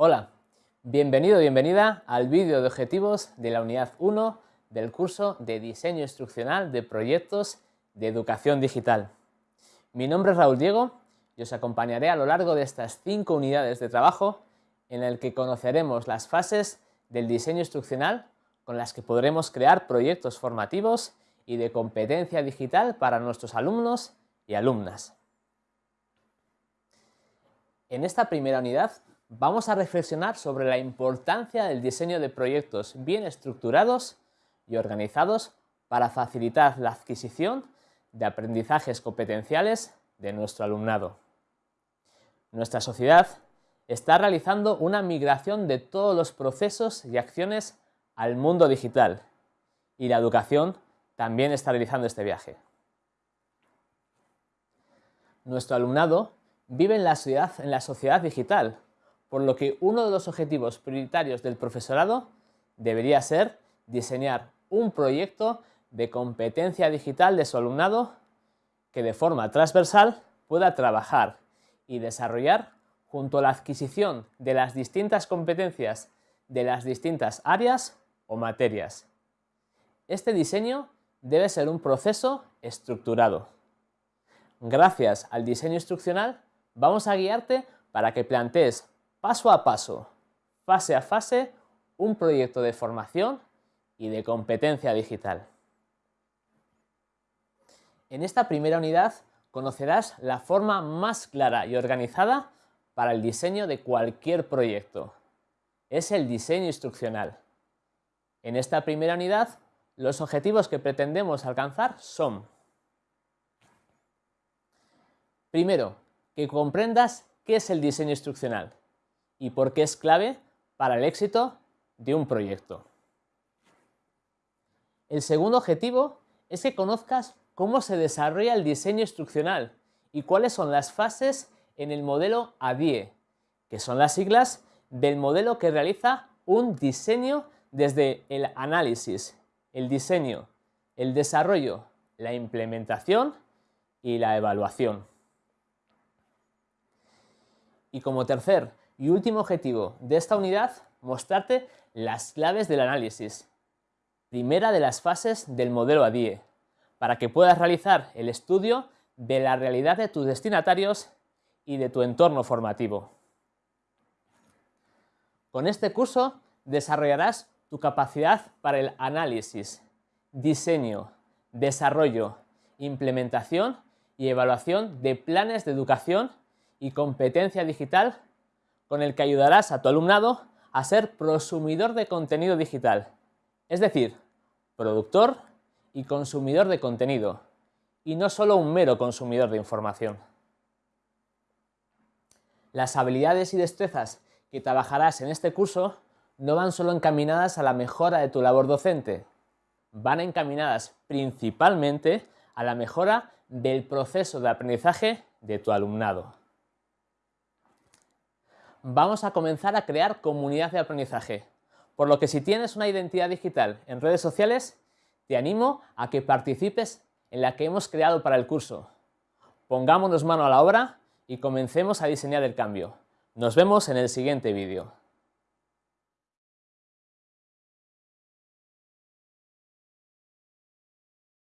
Hola, bienvenido bienvenida al vídeo de objetivos de la unidad 1 del curso de Diseño Instruccional de Proyectos de Educación Digital. Mi nombre es Raúl Diego y os acompañaré a lo largo de estas cinco unidades de trabajo en el que conoceremos las fases del diseño instruccional con las que podremos crear proyectos formativos y de competencia digital para nuestros alumnos y alumnas. En esta primera unidad vamos a reflexionar sobre la importancia del diseño de proyectos bien estructurados y organizados para facilitar la adquisición de aprendizajes competenciales de nuestro alumnado. Nuestra sociedad está realizando una migración de todos los procesos y acciones al mundo digital y la educación también está realizando este viaje. Nuestro alumnado vive en la sociedad, en la sociedad digital por lo que uno de los objetivos prioritarios del profesorado debería ser diseñar un proyecto de competencia digital de su alumnado que de forma transversal pueda trabajar y desarrollar junto a la adquisición de las distintas competencias de las distintas áreas o materias. Este diseño debe ser un proceso estructurado. Gracias al diseño instruccional vamos a guiarte para que plantees paso a paso, fase a fase, un proyecto de formación y de competencia digital. En esta primera unidad conocerás la forma más clara y organizada para el diseño de cualquier proyecto. Es el diseño instruccional. En esta primera unidad, los objetivos que pretendemos alcanzar son Primero, que comprendas qué es el diseño instruccional y por qué es clave para el éxito de un proyecto. El segundo objetivo es que conozcas cómo se desarrolla el diseño instruccional y cuáles son las fases en el modelo ADIE, que son las siglas del modelo que realiza un diseño desde el análisis, el diseño, el desarrollo, la implementación y la evaluación. Y como tercer y último objetivo de esta unidad, mostrarte las claves del análisis. Primera de las fases del modelo ADIE, para que puedas realizar el estudio de la realidad de tus destinatarios y de tu entorno formativo. Con este curso desarrollarás tu capacidad para el análisis, diseño, desarrollo, implementación y evaluación de planes de educación y competencia digital con el que ayudarás a tu alumnado a ser prosumidor de contenido digital, es decir, productor y consumidor de contenido, y no solo un mero consumidor de información. Las habilidades y destrezas que trabajarás en este curso no van solo encaminadas a la mejora de tu labor docente, van encaminadas principalmente a la mejora del proceso de aprendizaje de tu alumnado vamos a comenzar a crear comunidad de aprendizaje. Por lo que si tienes una identidad digital en redes sociales, te animo a que participes en la que hemos creado para el curso. Pongámonos mano a la obra y comencemos a diseñar el cambio. Nos vemos en el siguiente vídeo.